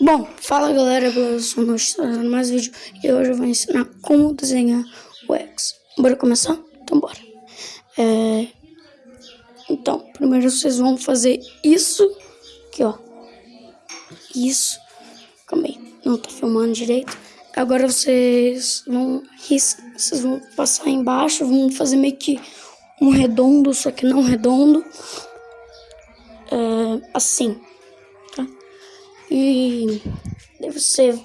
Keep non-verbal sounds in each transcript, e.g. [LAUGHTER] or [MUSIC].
Bom, fala galera, eu sou o trazendo mais vídeo e hoje eu vou ensinar como desenhar o X. Bora começar? Então bora. É... Então, primeiro vocês vão fazer isso aqui, ó. Isso. Calma aí, não tô filmando direito. Agora vocês vão vocês vão passar embaixo, vão fazer meio que um redondo, só que não redondo. É... Assim. E você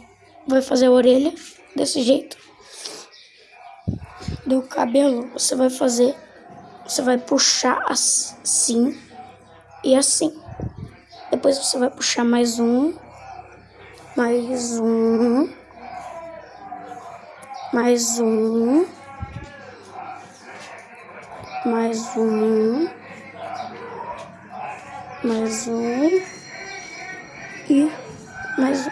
vai fazer a orelha desse jeito. Do cabelo você vai fazer, você vai puxar assim e assim. Depois você vai puxar mais um, mais um, mais um, mais um, mais um e mais um.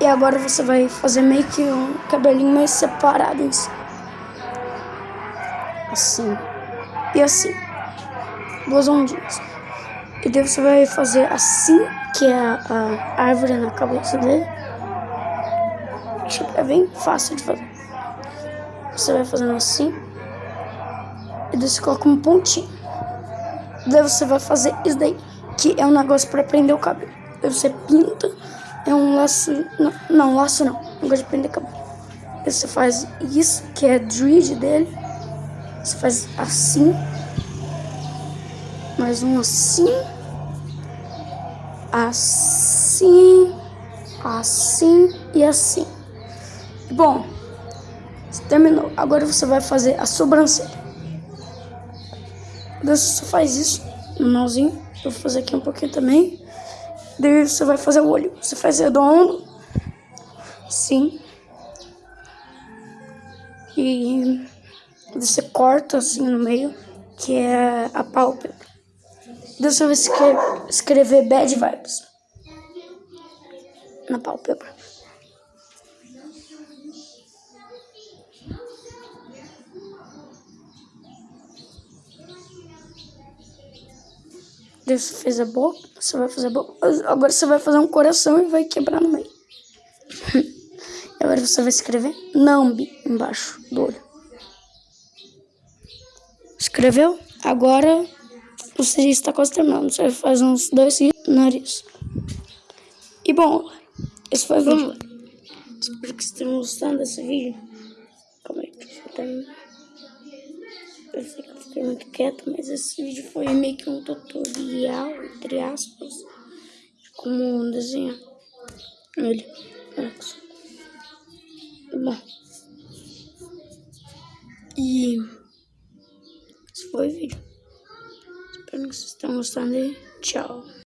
E agora você vai fazer meio que um cabelinho mais separado em cima. Assim. E assim. Duas ondinhas. E daí você vai fazer assim, que é a, a árvore na cabeça dele. É bem fácil de fazer. Você vai fazendo assim. E daí você coloca um pontinho. Daí você vai fazer isso daí, que é um negócio pra prender o cabelo. Você pinta, é um laço. Não, não laço não. Não gosto de prender cabelo. Daí você faz isso, que é dread dele. Você faz assim. Mais um assim. Assim. Assim e assim. Bom, terminou. Agora você vai fazer a sobrancelha. Você só faz isso no malzinho. Eu vou fazer aqui um pouquinho também. Daí você vai fazer o olho. Você faz redondo. Sim. E você corta assim no meio, que é a pálpebra. Daí você vai escrever, escrever bad vibes na pálpebra. Você fez a boca, você vai fazer a boca. Agora você vai fazer um coração e vai quebrar no meio. [LAUGHS] Agora você vai escrever Nambi embaixo do olho. Escreveu? Agora você está quase terminando. Você faz uns dois nariz. E bom, esse foi o vídeo. Espero que vocês tenham gostado desse vídeo. Calma aí, deixa eu terminar. Eu sei que fiquei muito quieto, mas esse vídeo foi meio que um tutorial, entre aspas, de como desenhar ele. Bom. E esse foi o vídeo. Espero que vocês tenham gostado e tchau.